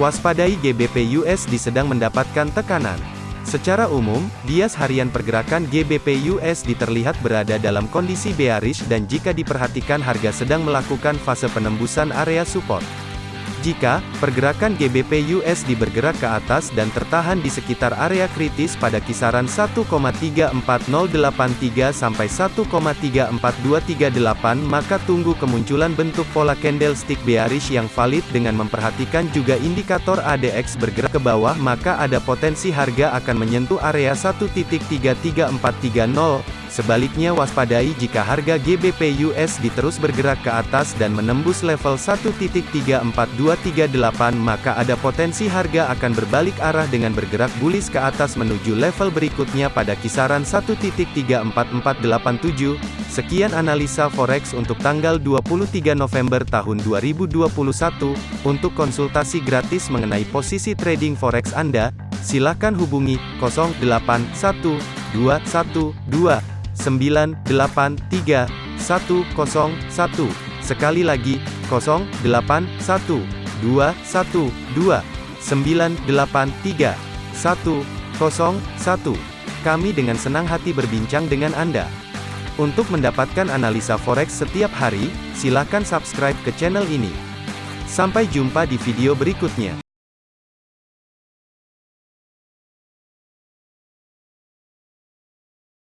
Waspadai GBP USD sedang mendapatkan tekanan. Secara umum, bias harian pergerakan GBP USD terlihat berada dalam kondisi bearish dan jika diperhatikan harga sedang melakukan fase penembusan area support. Jika pergerakan GBP USD bergerak ke atas dan tertahan di sekitar area kritis pada kisaran 1,34083 sampai 1,34238 maka tunggu kemunculan bentuk pola candlestick bearish yang valid dengan memperhatikan juga indikator ADX bergerak ke bawah maka ada potensi harga akan menyentuh area 1.33430 Sebaliknya waspadai jika harga GBP USD terus bergerak ke atas dan menembus level 1.34238 maka ada potensi harga akan berbalik arah dengan bergerak bullish ke atas menuju level berikutnya pada kisaran 1.34487. Sekian analisa forex untuk tanggal 23 November tahun 2021. Untuk konsultasi gratis mengenai posisi trading forex Anda, silakan hubungi 081212 983 101. Sekali lagi, 081 212 983 101. Kami dengan senang hati berbincang dengan Anda. Untuk mendapatkan analisa forex setiap hari, silakan subscribe ke channel ini. Sampai jumpa di video berikutnya.